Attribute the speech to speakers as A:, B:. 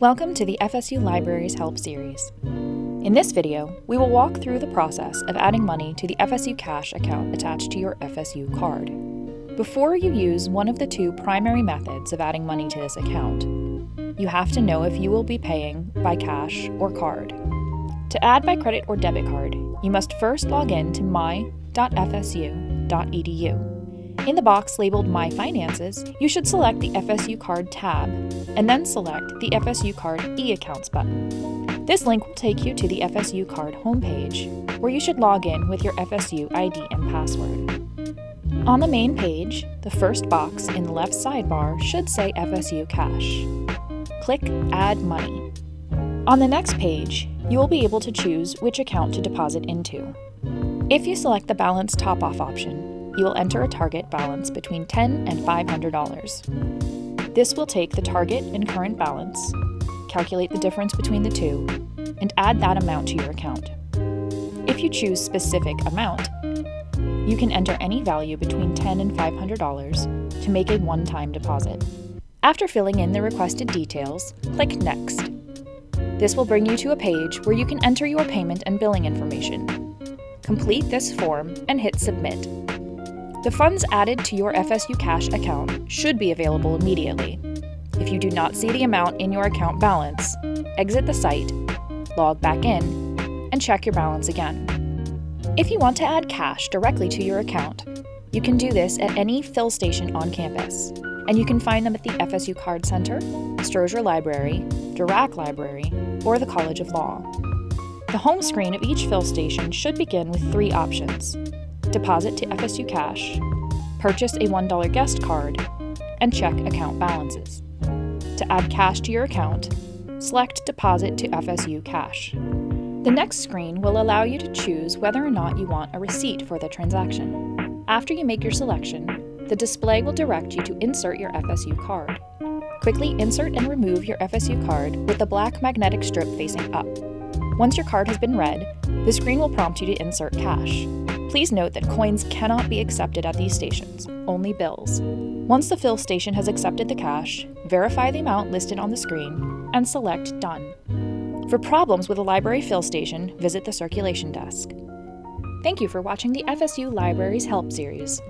A: Welcome to the FSU Libraries Help series. In this video, we will walk through the process of adding money to the FSU Cash account attached to your FSU card. Before you use one of the two primary methods of adding money to this account, you have to know if you will be paying by cash or card. To add by credit or debit card, you must first log in to my.fsu.edu. In the box labeled My Finances, you should select the FSU Card tab, and then select the FSU Card e-accounts button. This link will take you to the FSU Card homepage, where you should log in with your FSU ID and password. On the main page, the first box in the left sidebar should say FSU Cash. Click Add Money. On the next page, you will be able to choose which account to deposit into. If you select the Balance Top-Off option, you will enter a target balance between 10 and $500. This will take the target and current balance, calculate the difference between the two, and add that amount to your account. If you choose specific amount, you can enter any value between 10 and $500 to make a one-time deposit. After filling in the requested details, click Next. This will bring you to a page where you can enter your payment and billing information. Complete this form and hit Submit. The funds added to your FSU Cash account should be available immediately. If you do not see the amount in your account balance, exit the site, log back in, and check your balance again. If you want to add cash directly to your account, you can do this at any fill station on campus, and you can find them at the FSU Card Center, Strozier Library, Dirac Library, or the College of Law. The home screen of each fill station should begin with three options deposit to FSU Cash, purchase a $1 guest card, and check account balances. To add cash to your account, select Deposit to FSU Cash. The next screen will allow you to choose whether or not you want a receipt for the transaction. After you make your selection, the display will direct you to insert your FSU card. Quickly insert and remove your FSU card with the black magnetic strip facing up. Once your card has been read, the screen will prompt you to insert cash. Please note that coins cannot be accepted at these stations, only bills. Once the fill station has accepted the cash, verify the amount listed on the screen and select Done. For problems with a library fill station, visit the circulation desk. Thank you for watching the FSU Libraries Help series.